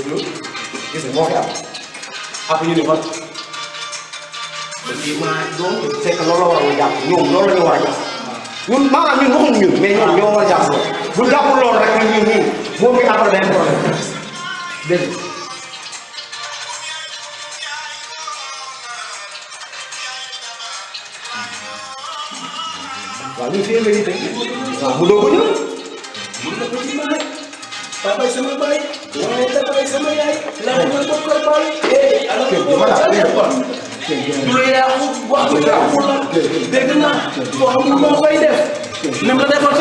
déglu gis nga moo fi am après ñu ne kon kii maa doom c'est que loolu la war a jàpp ñoom loolu la ñu war a jàpp ñun maanaam ñun waxuñu ñun mais ñoom ñoo war a jàpp loolu bu jàppul loolu rek ñun ñun ñun moom mi après benn problème dégg nga waaw ñun fii la tey waaw mu doog a ñëw mun na ko ci ma rek papa sama baay waaye ak sama la ma ko bokkal baay. voilà du la yàqu wax du yàqu la dégg naa wax mu la defal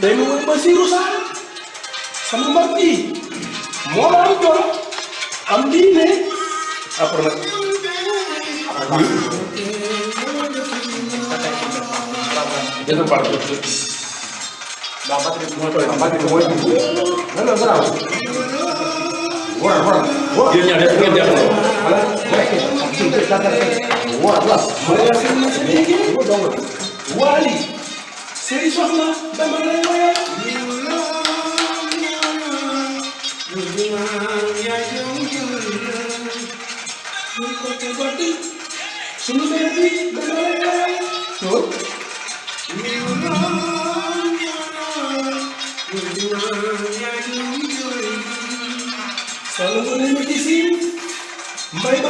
Demi Basiru rusak sama Marti mau lari juara Amdine apa lagi itu part itu dapat itu dapat semua itu nggak nggak Wah, wah, wah. Dia nyadar kan dia. Wah, wah. Mulai dari sini. Wah, dong. Wah. Seni sorma ben böyle böyle Şunu verdi ben